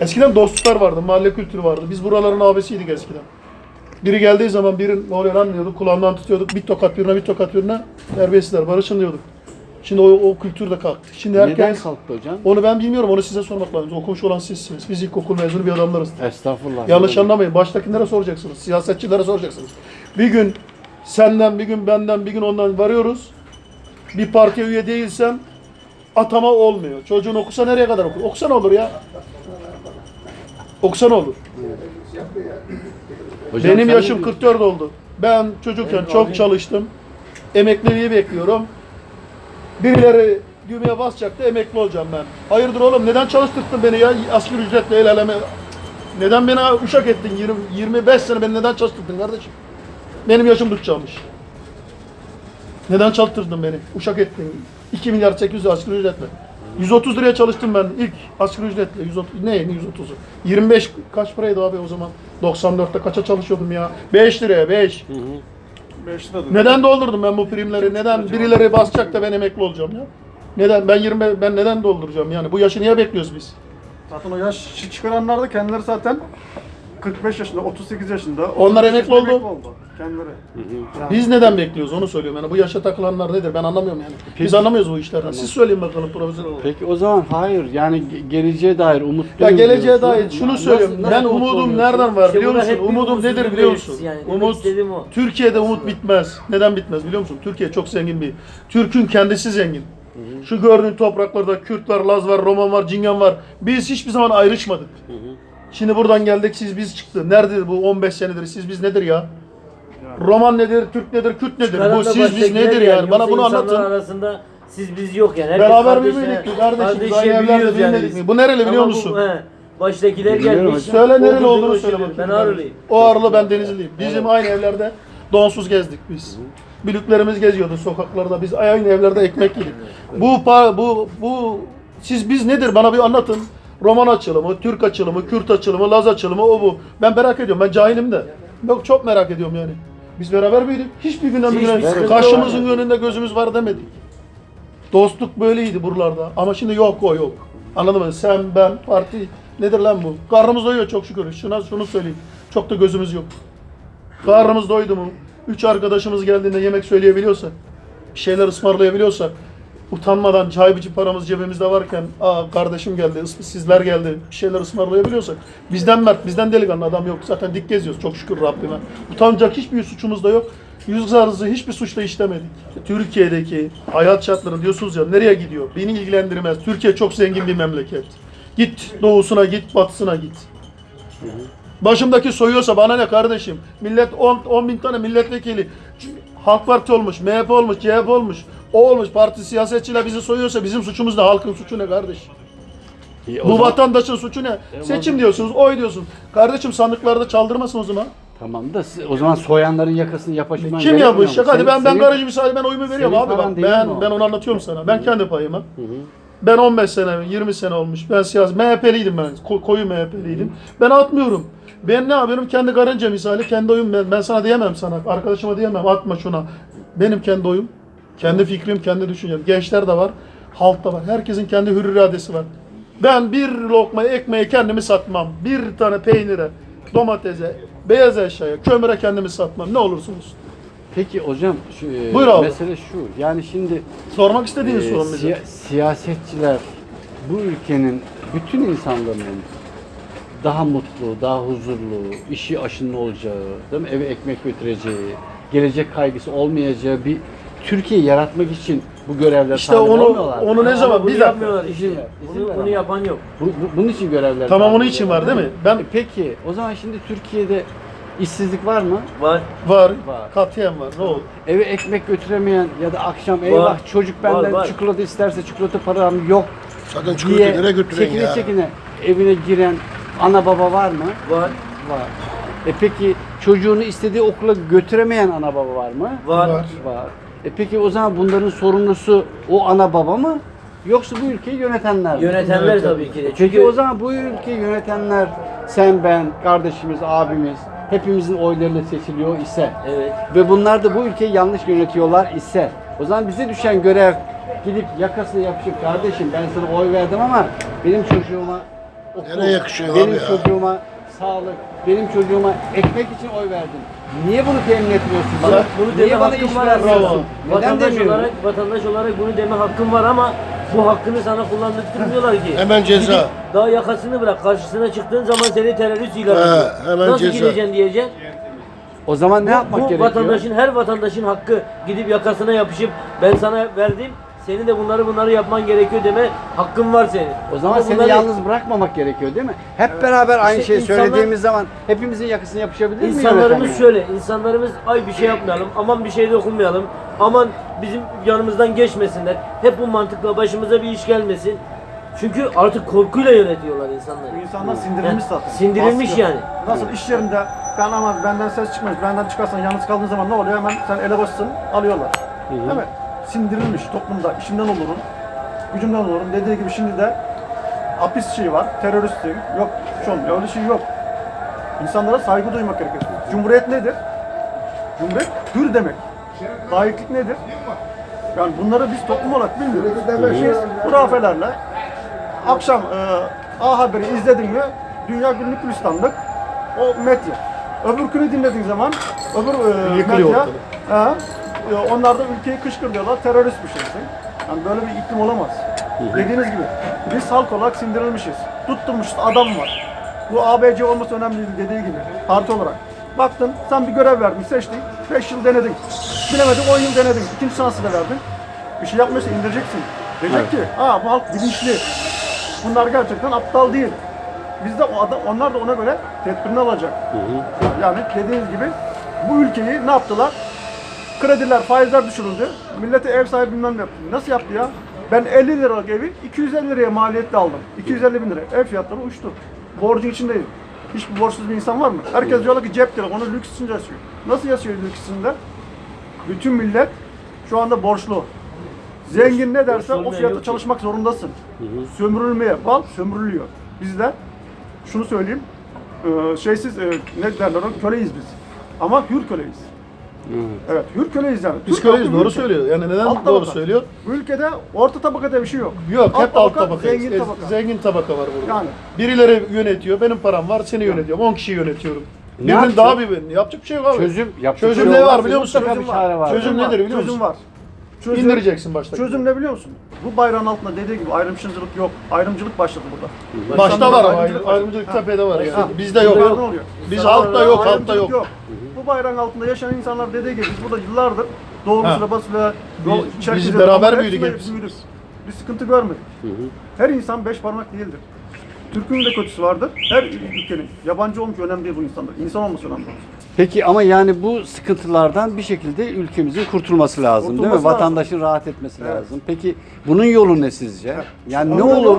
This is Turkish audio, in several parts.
Eskiden dostluklar vardı, mahalle kültürü vardı. Biz buraların abisiydik eskiden. Biri geldiği zaman biri ne oluyor lan diyorduk, kulağından tutuyorduk. Bir tokat birine, bir tokat birine terbiyesizler, barışın diyorduk. Şimdi o, o kültür de kalktı. Şimdi Neden herkes... kalktı hocam? Onu ben bilmiyorum, onu size sormak lazım. Okumuş olan sizsiniz. Biz ilkokul mezunu bir adamlarız. Estağfurullah. Yanlış anlamayın. Baştakilere soracaksınız. Siyasetçilere soracaksınız. Bir gün senden, bir gün benden, bir gün ondan varıyoruz. Bir partiye üye değilsen atama olmuyor. Çocuğun okusa nereye kadar okur? Okusa ne olur ya? Okusa ne olur? Hocam Benim sen yaşım ne 44 oldu. Ben çocukken çok çalıştım. Emekliliği bekliyorum. Birileri düğmeye basacaktı emekli olacağım ben. Hayırdır oğlum neden çalıştırdın beni ya asgari ücretle el aleme? Neden beni uşak ettin 20, 25 sene beni neden çalıştırdın kardeşim? Benim yaşım tutacakmış. Neden çalıştırdın beni? Uşak ettin. 2 milyar 800 asgari ücretle. 130 liraya çalıştım ben ilk asgari ücretle. 130, ne 130'u? 25 kaç paraydı abi o zaman? 94'te kaça çalışıyordum ya? 5 liraya 5. 5 lira. Neden doldurdum ben bu primleri? Neden birileri basacak da ben emekli olacağım ya? Neden? Ben 20 ben neden dolduracağım yani? Bu yaşı niye bekliyoruz biz? Zaten o yaş çıkaranlar da kendileri zaten 45 yaşında, 38 yaşında. Onlar 33 emekli yaşında oldu. Kendileri. Yani Biz neden bekliyoruz onu söylüyorum yani. Bu yaşa takılanlar nedir? Ben anlamıyorum yani. Biz anlamıyoruz bu işlerden. Siz söyleyin bakalım profesör olarak. Peki o zaman hayır yani ge- geleceğe dair umut Ya geleceğe dair şunu söylüyorum. nasıl ben umudum oluyorsun? nereden var İşte biliyor bunlar musun? hep bir Umudum umutsuzluk nedir biliyor musun? yani. Demek Umut istediğim o. Türkiye'de umut bitmez. Neden bitmez biliyor musun? Türkiye çok zengin bir. Türk'ün kendisi zengin. Şu gördüğün topraklarda Kürt var, Laz var, Roman var, Cingan var. Biz hiçbir zaman ayrışmadık. Şimdi buradan geldik siz biz çıktı. Nerede bu 15 senedir siz biz nedir ya? Roman nedir, Türk nedir, Kürt nedir? Çıkaran Bu da siz biz baştakiler nedir yani. yani? Bana Yoksa bunu anlatın. arasında siz biz yok yani. Herkes Beraber mi kardeşim? Biz kardeşe aynı evlerde büyüyoruz yani büyümedik biz. mi? Bu nereli biliyor Ama bu- musun? he, baştakiler gelmiş. Söyle nereli olduğunu söyle bakayım. Ben Ağrılıyım. O Ağrılı ben Denizliyim. Bizim aynı evlerde donsuz gezdik biz. Bülüklerimiz geziyordu sokaklarda. Biz aynı evlerde ekmek yedik. Bu pa- bu bu siz biz nedir bana bir anlatın. Roman açılımı, Türk açılımı, Kürt açılımı, Laz açılımı o bu. Ben merak ediyorum. Ben cahilim de. Yok çok merak ediyorum yani. Biz beraber büyüdük. Hiçbir günden bugüne sıkıntı karşımızın yok. önünde gözümüz var demedik. Dostluk böyleydi buralarda. Ama şimdi yok o yok. Anladın mı? Sen, ben, parti nedir lan bu? Karnımız doyuyor çok şükür. Şuna şunu söyleyeyim. Çok da gözümüz yok. Karnımız doydu mu? Üç arkadaşımız geldiğinde yemek söyleyebiliyorsa, bir şeyler ısmarlayabiliyorsa, utanmadan çay biçim paramız cebimizde varken, aa kardeşim geldi, sizler geldi, bir şeyler ısmarlayabiliyorsak, bizden mert, bizden delikanlı adam yok. Zaten dik geziyoruz çok şükür Rabbime. Utanacak hiçbir suçumuz da yok. Yüz zarızı hiçbir suçla işlemedik. Türkiye'deki hayat şartları diyorsunuz ya nereye gidiyor? Beni ilgilendirmez. Türkiye çok zengin bir memleket. Git doğusuna git, batısına git. Başımdaki soyuyorsa bana ne kardeşim? Millet 10, 10 bin tane milletvekili. Halk Parti olmuş, MHP olmuş, CHP olmuş. O olmuş, parti siyasetçiler bizi soyuyorsa bizim suçumuz ne? Halkın suçu ne kardeşim? İyi, Bu zaman- vatandaşın suçu ne? Seçim diyorsunuz, oy diyorsun. Kardeşim sandıklarda çaldırmasın o zaman. Tamam da siz- o zaman soyanların yakasını yapışman Kim yapmış? Hadi ben ben garajı müsaade ben oyumu veriyorum abi bak. Ben ben onu anlatıyorum sana. Ben kendi payıma. Ben 15 sene, 20 sene olmuş. Ben siyasi MHP'liydim ben. Ko- koyu MHP'liydim. Ben atmıyorum. Ben ne yapıyorum? Kendi karınca misali kendi oyum ben. Ben sana diyemem sana. Arkadaşıma diyemem atma şuna. Benim kendi oyum. Kendi fikrim, kendi düşüncem. Gençler de var. Halk da var. Herkesin kendi hür iradesi var. Ben bir lokma ekmeği kendimi satmam. Bir tane peynire, domatese, beyaz eşyaya, kömüre kendimi satmam. Ne olursunuz. Peki hocam şu e, Buyur abi. mesele şu. Yani şimdi Sormak istediğiniz e, sorun bize. siya- siyasetçiler bu ülkenin bütün insanların daha mutlu, daha huzurlu, işi aşının olacağı, değil mi? Eve ekmek götüreceği, gelecek kaygısı olmayacağı bir Türkiye yaratmak için bu görevler İşte sahip onu olmuyorlar. onu ne Ama zaman bir dakika. yapmıyorlar. İzin ver, izin Bunu, ver bunu ama. yapan yok. Bu- bu- bunun için görevler Tamam sahip onun için var değil mi? Ben E Peki o zaman şimdi Türkiye'de işsizlik var mı? Var. var, Var. katiyen var. Ne oldu? Eve ekmek götüremeyen ya da akşam eyvah çocuk benden Var, var. çikolata isterse çikolata param yok Zaten çikolata diye nereye götüreyim çekine ya? çekine evine giren ana baba var mı? Var. Var. E peki çocuğunu istediği okula götüremeyen ana baba var mı? Var. Var. Var. E peki o zaman bunların sorumlusu o ana baba mı? Yoksa bu ülkeyi yönetenler mi? Yönetenler tabii ki de. Peki Çünkü o zaman bu ülkeyi yönetenler sen, ben, kardeşimiz, abimiz hepimizin oylarıyla seçiliyor ise Evet. ve bunlar da bu ülkeyi yanlış yönetiyorlar ise o zaman bize düşen görev gidip yakasına yapışıp kardeşim ben sana oy verdim ama benim çocuğuma okul, Nereye yakışıyor benim abi ya? çocuğuma sağlık, benim çocuğuma ekmek için oy verdin. Niye bunu temin etmiyorsun bana? Bak bunu deme Niye bana hakkın iş var. vermiyorsun? Neden Vatandaş demiyorsun? olarak, vatandaş olarak bunu deme hakkın var ama bu hakkını sana kullandırtmıyorlar ki. Hemen ceza. Gidip Daha yakasını bırak. Karşısına çıktığın zaman seni terörist ilan He, ediyor. hemen Nasıl ceza. gideceksin diyeceksin. O zaman ne yapmak bu gerekiyor? vatandaşın her vatandaşın hakkı gidip yakasına yapışıp ben sana verdim senin de bunları bunları yapman gerekiyor deme hakkın var senin. O zaman Ama seni bunları- yalnız bırakmamak gerekiyor değil mi? Hep beraber aynı İşte şeyi insanlar- söylediğimiz zaman hepimizin yakasını yapışabilir mi İnsanlarımız yönetmen? şöyle, insanlarımız ay bir şey yapmayalım, aman bir şey dokunmayalım, aman bizim yanımızdan geçmesinler. Hep bu mantıkla başımıza bir iş gelmesin. Çünkü artık korkuyla yönetiyorlar insanları. Bu insanlar sindirilmiş Heh, zaten. sindirilmiş Baskı. yani. Nasıl iş yerinde ben ama benden ses çıkmaz. Benden çıkarsan yalnız kaldığın zaman ne oluyor? Hemen sen ele başsın alıyorlar. Değil mi? Sindirilmiş toplumda işimden olurum. Gücümden olurum. Dediği gibi şimdi de hapis şeyi var. Teröristlik. Yok şu olmuyor. Öyle şey yok. İnsanlara saygı duymak gerekiyor. Cumhuriyet nedir? Cumhuriyet hür demek. Layıklık nedir? Yani bunları biz toplum olarak bilmiyoruz. Biz hurafelerle akşam e, A Haber'i izledin mi Dünya Günlük Gülistanlık o medya. Öbürkünü dinlediğin zaman öbür e, Yıkılıyor medya e, onlar da ülkeyi kışkırtıyorlar terörist bir şeysin. Yani böyle bir iklim olamaz. Dediğiniz gibi biz halk olarak sindirilmişiz. Tutturmuş adam var. Bu ABC olması önemli değil dediği gibi parti olarak. Baktın sen bir görev verdin seçtin 5 yıl denedin. Bilemedin 10 yıl denedin. İkinci şansı da verdin. Bir şey yapmıyorsa indireceksin. Diyecek ki ha bu halk bilinçli. Bunlar gerçekten aptal değil. Biz de o adam, onlar da ona göre tedbirini alacak. Yani dediğiniz gibi bu ülkeyi ne yaptılar? Krediler, faizler düşürüldü. Millete ev sahibi bilmem ne yaptı. Nasıl yaptı ya? Ben 50 liralık evi 250 liraya maliyetle aldım. 250 bin lira. Ev fiyatları uçtu. Borcun içindeyim. Hiçbir borçsuz bir insan var mı? Herkes diyorlar ki cep telefonu lüks içinde yaşıyor. Nasıl yaşıyor lüks içinde? Bütün millet şu anda borçlu. Zengin ne derse o fiyata çalışmak zorundasın. Sömürülmeye, bal sömürülüyor. Biz de şunu söyleyeyim, e, şeysiz, e, ne derler köleyiz biz. Ama hür köleyiz. Evet, hür köleyiz yani. Biz Türk köleyiz halkı doğru köle. söylüyor. Yani neden Alt doğru tabaka. söylüyor? Bu ülkede orta tabaka diye bir şey yok. Yok hep alt tabaka. zengin Ez- tabaka. Zengin tabaka var burada. Yani. Birileri yönetiyor. Benim param var. Seni yönetiyorum. 10 kişiyi yönetiyorum. Ne Birinin yapacak? daha bir yapacak bir şey yok abi. Çözüm, yapacak Çözüm bir ne şey var olmaz. biliyor musun? Mutlaka bir çare var. Çözüm nedir biliyor Çözüm musun? var. Çözüm, İndireceksin başta. Çözüm ne biliyor musun? Bu bayrağın altında dediği gibi ayrımcılık yok. Ayrımcılık başladı burada. Başta var ama ayrımcılık ayrı- ayrımcılık tepede var yani. Ha. Bizde yok. Burada ne oluyor? Biz altta yok, altta Ayrımcılık yok. Bu bayrağın altında yaşayan insanlar dediği gibi biz burada yıllardır doğumuzla basıyla Biz- biz beraber büyüdük hepsi. Bir sıkıntı görmedik. Her insan beş parmak değildir. Türk'ün de kötüsü vardır. Her ülkenin. Yabancı olmuş önemli değil bu insanlar. İnsan olması önemli. Peki ama yani bu sıkıntılardan bir şekilde ülkemizin kurtulması lazım değil mi? Lazım. Vatandaşın rahat etmesi Evet. lazım. Peki bunun yolu ne sizce? Yani ne olur?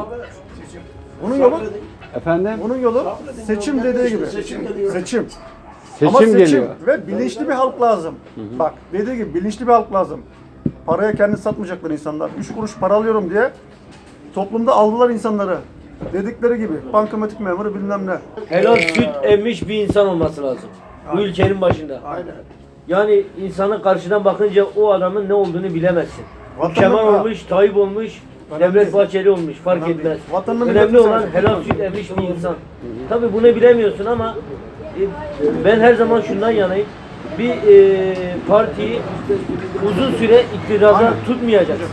Bunun yolu, Efendim? bunun yolu seçim dediği gibi. Seçim. Seçim. Ama seçim geliyor. ve bilinçli bir halk lazım. Bak dediği gibi bilinçli bir halk lazım. Paraya kendini satmayacaklar insanlar. Üç kuruş para alıyorum diye toplumda aldılar insanları. Dedikleri gibi bankamatik memuru bilmem ne. Helal süt emmiş bir insan olması lazım. Bu ülkenin başında. Aynen. Yani insanın karşıdan bakınca o adamın ne olduğunu bilemezsin. Vatanı- Kemal Ha. olmuş, Tayyip olmuş, Önemli Devlet. Bahçeli olmuş fark Önemli etmez. Vatanını Önemli olan helal süt emmiş bir insan. Tabi bunu bilemiyorsun ama ben her zaman şundan yanayım. Bir e, partiyi uzun süre iktidarda tutmayacaksın.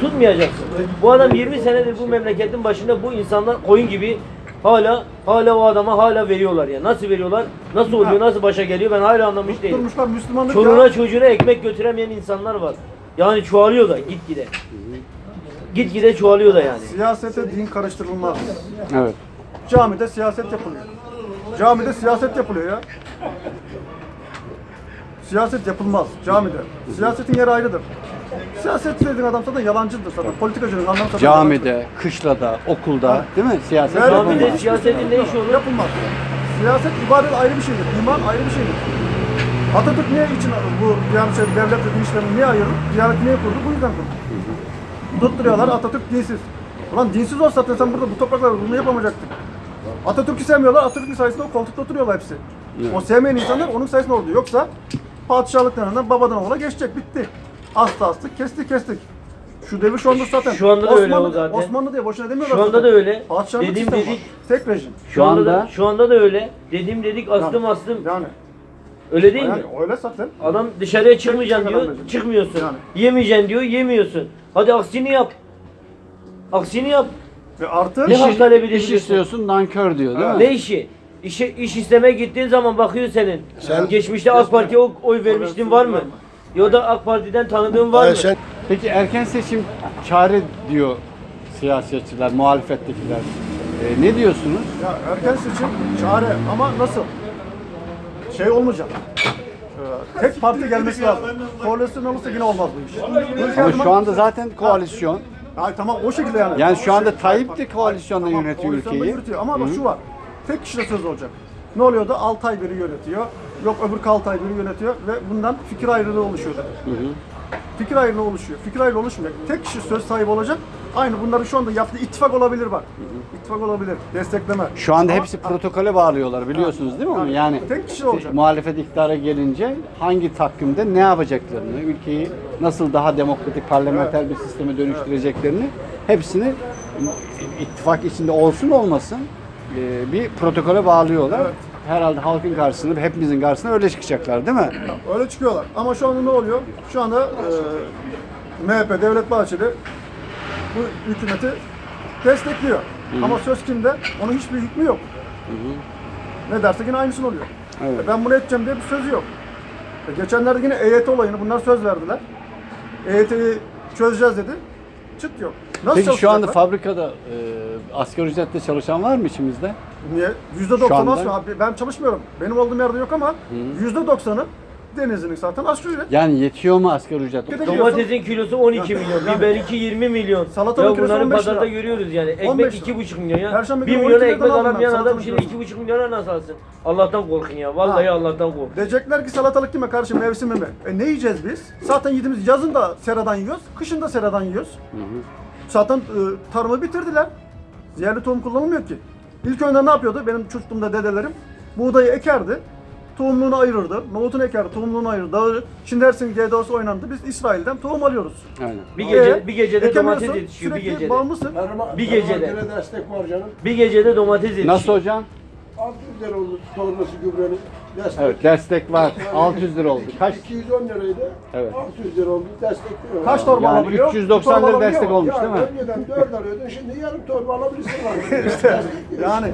Tutmayacaksın. Bu adam 20 senedir bu memleketin başında bu insanlar koyun gibi hala hala o adama hala veriyorlar ya. Nasıl veriyorlar? Nasıl oluyor? Nasıl başa geliyor? Ben hala anlamış değilim. Durmuşlar Müslümanlık Çoluğuna ya. çocuğuna ekmek götüremeyen insanlar var. Yani çoğalıyor da gitgide. Gitgide çoğalıyor da yani. Siyasete din karıştırılmaz. Evet. Camide siyaset yapılıyor. Camide siyaset yapılıyor ya. Siyaset yapılmaz camide. Siyasetin yeri ayrıdır. Siyaset dediğin adam zaten yalancıdır zaten. Politikacının anlamı zaten Camide, kışlada, okulda değil mi? Siyaset Nerede? yapılmaz. Camide siyasetin ne işi olur? yapılmaz. Siyaset ibadet ayrı bir şeydir. İman ayrı bir şeydir. Atatürk niye için bu yani şey, devlet ve din işlerini niye ayırdı? Diyanet niye kurdu? Bu yüzden kurdu. Tutturuyorlar Atatürk dinsiz. Ulan dinsiz olsa zaten sen burada bu topraklarda bunu yapamayacaktın. Atatürk'ü sevmiyorlar. Atatürk'ün sayesinde o koltukta oturuyorlar hepsi. O sevmeyen insanlar onun sayesinde oldu. Yoksa padişahlık döneminden babadan oğula geçecek. Bitti. Astı astık, kestik kestik. Şu devir şu anda zaten. Şu anda da öyle Osmanlı, o zaten. Osmanlı diye boşuna demiyorlar Şu anda zaten. da öyle. Padişahlık Dediğim sistemi dedik. var. Tek rejim. Şu anda da anda- şu anda da öyle. Dediğim dedik astım Yani- astım. Yani, Öyle değil yani mi? öyle zaten. Adam dışarıya çıkmayacaksın diyor, adam çıkmıyorsun. Yani. Yemeyeceksin diyor, yemiyorsun. Hadi aksini yap. Aksini yap. Ve artı Ne İş, hak talep iş edebilirsin? istiyorsun nankör diyor değil mi? Ne işi? İşe, iş istemeye gittiğin zaman bakıyor senin. Sen- Geçmişte AK Parti'ye oy- oy vermiştin var mı? Ya da AK Parti'den tanıdığın var Hayır, mı? sen Peki erken seçim çare diyor siyasetçiler, muhalefettekiler. Ee, ne diyorsunuz? ya erken seçim çare ama nasıl? Şey olmayacak. Ee, tek parti gelmesi lazım. Koalisyon olursa yine olmaz bu iş. Ama şu anda zaten koalisyon. Ay tamam o şekilde yani. Yani şu anda Tayyip de koalisyonla Tamam, yönetiyor koalisyonda ülkeyi. yürütüyor. Ama bak şu var. Tek kişide söz olacak. Ne oluyordu? Altay biri yönetiyor. Yok öbür Altay biri yönetiyor ve bundan fikir ayrılığı oluşuyordu. Fikir ayrılığı oluşuyor. Fikir ayrılığı oluşmuyor. Tek kişi söz sahibi olacak. Aynı bunların şu anda yaptığı ittifak olabilir bak. İttifak olabilir. Destekleme. Şu anda Ama- hepsi protokole bağlıyorlar biliyorsunuz değil mi onu? Yani Tek kişi olacak. muhalefet iktidara gelince hangi takvimde ne yapacaklarını, ülkeyi nasıl daha demokratik parlamenter bir sisteme dönüştüreceklerini hepsini ittifak içinde olsun olmasın e, bir protokole bağlıyorlar. Evet. Herhalde halkın karşısında, hepimizin karşısında öyle çıkacaklar değil mi? Öyle çıkıyorlar. Ama şu anda ne oluyor? Şu anda e, MHP, Devlet Bahçeli bu hükümeti destekliyor. Ama söz kimde? Onun hiçbir hükmü yok. Ne derse yine aynısını oluyor. Evet. E, Ben bunu edeceğim diye bir sözü yok. E, geçenlerde yine EYT olayını bunlar söz verdiler. EYT'yi çözeceğiz dedi. Çıt yok. Nasıl Peki şu anda fabrikada e, asgari ücretle çalışan var mı içimizde? Niye? Yüzde doksan anda- Ben çalışmıyorum. Benim olduğum yerde yok ama yüzde doksanı Denizli'nin zaten asgari ücret. Yani yetiyor mu asgari ücret? Bir de- Domatesin kilosu 12 milyon, Yani- biber 2 20 milyon. Salatanın ya kilosu bunları 15 pazarda lira. görüyoruz yani. 15 Ekmek lira. 2,5 milyon ya. Perşembe 1 günü milyona 12 ekmek liradan aldım alamayan ben adam salatanın şimdi kilosunu. 2,5 milyona nasıl alsın? Allah'tan korkun ya. Vallahi Ha. Allah'tan korkun. Diyecekler ki salatalık kime karşı mevsimi mi? E ne yiyeceğiz biz? Zaten yediğimiz yazın da seradan yiyoruz, kışın da seradan yiyoruz. Zaten e, tarımı bitirdiler. Yerli tohum kullanılmıyor ki. İlk önce ne yapıyordu? Benim çocukluğumda dedelerim buğdayı ekerdi. Tohumluğunu ayırırdı. Nohutunu ekerdi, tohumluğunu ayırırdı. Şimdi dersin GDO'su oynandı. Biz İsrail'den tohum alıyoruz. Aynen. Bir gece E, bir gecede domates yetişiyor bir gecede. bağımlısın. tarıma, Bir gecede. destek var canım. Bir gecede domates yetişiyor. Nasıl hocam? 600 lira oldu sonrası gübrenin. Destek. Evet destek var. 600 lira oldu. Kaç? 210 liraydı. Evet. 600 lira oldu. Destekliyor. Kaç torba Yani alabiliyor? 390 Bir torba lira destek mu? olmuş değil mi? Önceden 4 alıyordun şimdi yarım torba alabilirsin var. Yani